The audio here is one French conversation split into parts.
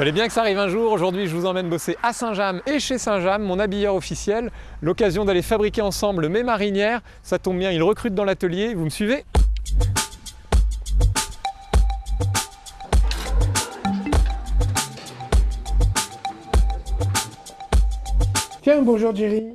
Fallait bien que ça arrive un jour. Aujourd'hui, je vous emmène bosser à Saint-James et chez Saint-James, mon habilleur officiel. L'occasion d'aller fabriquer ensemble mes marinières. Ça tombe bien, il recrute dans l'atelier. Vous me suivez? Tiens, bonjour Jerry.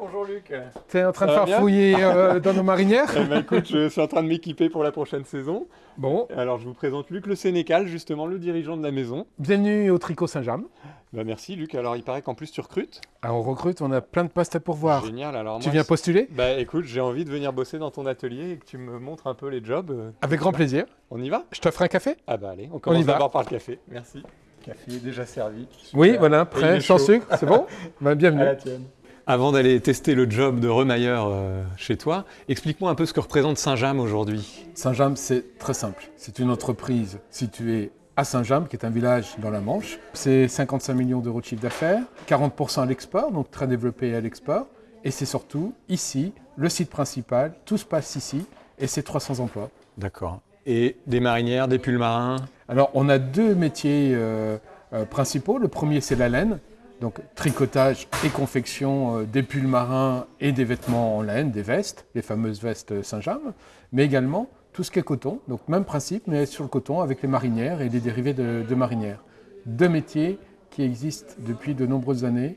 Bonjour Luc. T'es en train de Ça bien farfouiller euh, dans nos marinières Eh ben, écoute, je suis en train de m'équiper pour la prochaine saison. Bon, Alors, je vous présente Luc le Sénécal, justement le dirigeant de la maison. bienvenue au Tricot Saint-James. Bah, merci Luc. Alors, il paraît qu'en plus tu recrutes. Ah, on recrute, on a plein de postes à pourvoir. Génial. Alors, Tu moi, viens postuler? Bah écoute, j'ai envie de venir bosser dans ton atelier et que tu me montres un peu les jobs. Avec grand plaisir. On y va? Je t'offre un café? Ah bah allez, on commence d'abord par le café. Merci. Café déjà servi. Oui, voilà, prêt, sans chaud. sucre, c'est bon? Bah, Bienvenue. À la tienne. Avant d'aller tester le job de remailleur euh, chez toi, explique-moi un peu ce que représente Saint-James aujourd'hui. Saint-James, c'est très simple. C'est une entreprise située à Saint-James, qui est un village dans la Manche. C'est 55 millions d'euros de chiffre d'affaires, 40% à l'export, donc très développé à l'export. Et c'est surtout ici, le site principal, tout se passe ici, et c'est 300 emplois. D'accord. Et des marinières, des pulls marins Alors, on a deux métiers euh, euh, principaux. Le premier, c'est la laine, donc tricotage et confection euh, des pulls marins et des vêtements en laine, des vestes, les fameuses vestes Saint-James, mais également tout ce qui est coton, donc même principe, mais sur le coton avec les marinières et les dérivés de, de marinières. Deux métiers qui existent depuis de nombreuses années,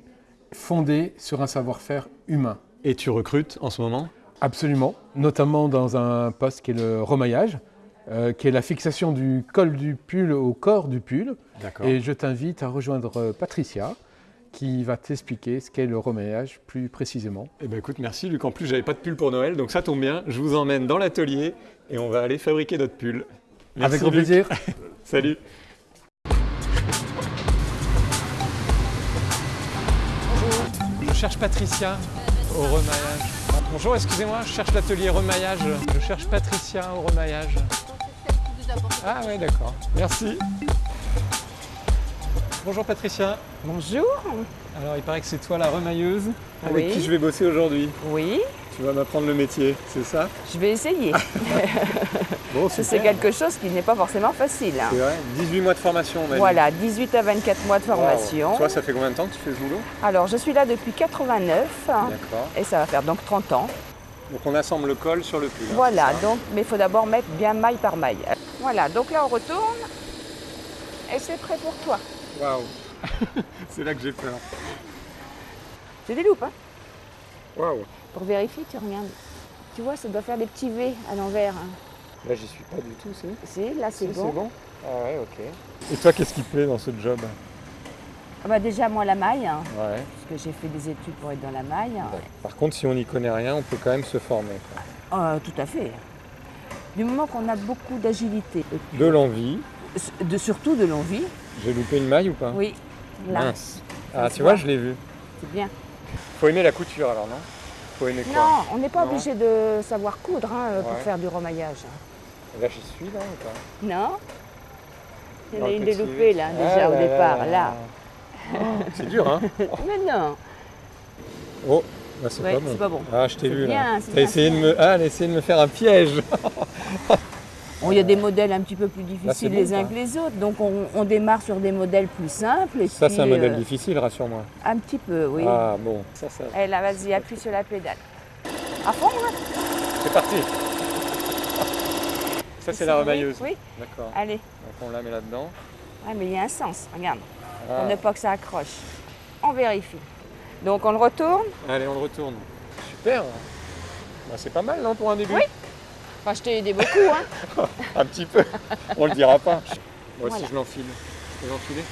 fondés sur un savoir-faire humain. Et tu recrutes en ce moment? Absolument, notamment dans un poste qui est le remaillage, euh, qui est la fixation du col du pull au corps du pull. D'accord. Et je t'invite à rejoindre euh, Patricia qui va t'expliquer ce qu'est le remaillage plus précisément. Eh ben écoute, merci Luc. En plus, j'avais pas de pull pour Noël, donc ça tombe bien. Je vous emmène dans l'atelier et on va aller fabriquer notre pull. Merci, Avec grand Luc. plaisir. Salut. Je cherche Patricia au remaillage. Bonjour, excusez-moi, je cherche l'atelier remaillage. Je cherche Patricia au remaillage. Ah ouais, d'accord. Merci. Bonjour Patricia. Bonjour. Alors, il paraît que c'est toi la remailleuse avec Oui. qui je vais bosser aujourd'hui. Oui, Tu vas m'apprendre le métier, c'est ça? Je vais essayer. Bon, C'est quelque chose qui n'est pas forcément facile. hein. C'est vrai 18 mois de formation, on. Voilà, 18 à 24 mois de formation. Wow. Toi, ça fait combien de temps que tu fais ce boulot? Alors, je suis là depuis 89 hein, D'accord. et ça va faire donc 30 ans. Donc on assemble le col sur le pull. hein, Voilà, donc, mais il faut d'abord mettre bien maille par maille. Voilà, donc là on retourne et c'est prêt pour toi. Waouh C'est là que j'ai peur. C'est des loupes, hein Waouh Pour vérifier, tu regardes. Tu vois, ça doit faire des petits V à l'envers. hein. Là, j'y suis pas du tout, c'est Si, là c'est bon. Ah ouais, ok. Et toi, qu'est-ce qui te plaît dans ce job? Ah bah déjà, moi, la maille, hein, Ouais. parce que j'ai fait des études pour être dans la maille. Par contre, si on n'y connaît rien, on peut quand même se former. quoi. Euh, tout à fait. Du moment qu'on a beaucoup d'agilité, De l'envie. De, surtout de l'envie, J'ai loupé une maille ou pas? Oui, là, Mince. Ah, tu vois, je l'ai vu. c'est bien. Faut aimer la couture alors, non? Faut aimer quoi? Non, on n'est pas obligé de savoir coudre hein, euh, pour Ouais. faire du remaillage. Là, j'y suis là ou pas? Non Il y en a une déloupée là, Ah déjà au là départ, là là. Oh, c'est dur, hein Mais non, Oh, bah, c'est Ouais, pas bon. pas bon. Ah, je t'ai vu bien, là. T'as essayé de me, ah, elle a essayé de me faire un piège. Il y a des modèles un petit peu plus difficiles les uns ça. que les autres, donc on, on démarre sur des modèles plus simples. Et Ça, c'est un modèle euh, difficile, rassure-moi. Un petit peu, oui. Ah bon, ça, ça. Et là, vas-y, appuie sur la pédale. À fond, hein C'est parti. Ça, c'est la remailleuse. Oui, D'accord. allez. Donc on la met là-dedans. Ah, mais il y a un sens, regarde. Ah. Pour ne pas que ça accroche. On vérifie. Donc on le retourne. Allez, on le retourne. Super. Bah, c'est pas mal, non, pour un début Oui. Enfin, je t'ai aidé beaucoup, hein. Un petit peu. On le dira pas. Moi aussi, je l'enfile. Je peux l'enfiler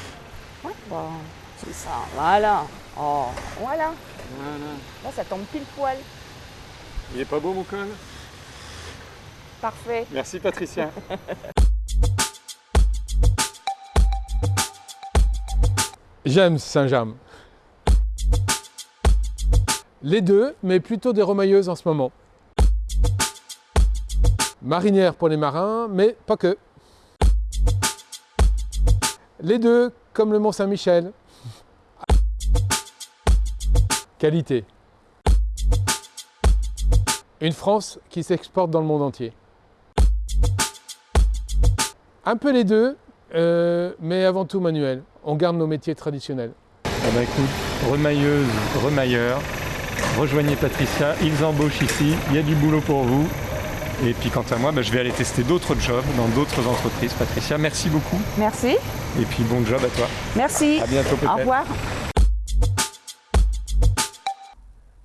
Ouais, bon, c'est ça. Voilà. Oh, voilà. Voilà. Là, ça tombe pile poil. Il est pas beau, mon col? Parfait. Merci, Patricia. J'aime Saint-James. Les deux, mais plutôt des remailleuses en ce moment. Marinière pour les marins, mais pas que. Les deux, comme le Mont-Saint-Michel. Qualité. Une France qui s'exporte dans le monde entier. Un peu les deux, euh, mais avant tout manuel. On garde nos métiers traditionnels. Ben écoute, remailleuse, remailleur, rejoignez Patricia, ils embauchent ici, il y a du boulot pour vous. Et puis quant à moi, bah, je vais aller tester d'autres jobs dans d'autres entreprises. Patricia, merci beaucoup. Merci. Et puis bon job à toi. Merci. À bientôt peut-être. Au revoir.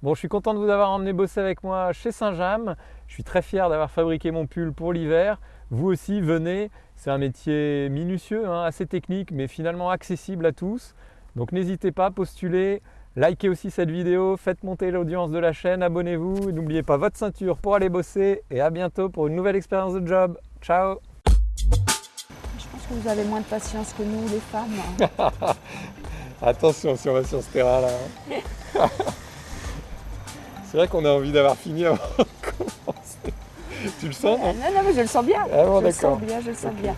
Bon, je suis content de vous avoir emmené bosser avec moi chez Saint-James. Je suis très fier d'avoir fabriqué mon pull pour l'hiver. Vous aussi, venez. C'est un métier minutieux, hein, assez technique, mais finalement accessible à tous. Donc n'hésitez pas, postulez, likez aussi cette vidéo, faites monter l'audience de la chaîne, abonnez-vous. N'oubliez pas votre ceinture pour aller bosser et à bientôt pour une nouvelle expérience de job. Ciao Je pense que vous avez moins de patience que nous, les femmes. Attention si on va sur ce terrain-là. hein. C'est vrai qu'on a envie d'avoir fini avant de commencer. Tu le sens, non non, non, mais je le sens bien. Ah bon, je le sens bien, je le sens bien.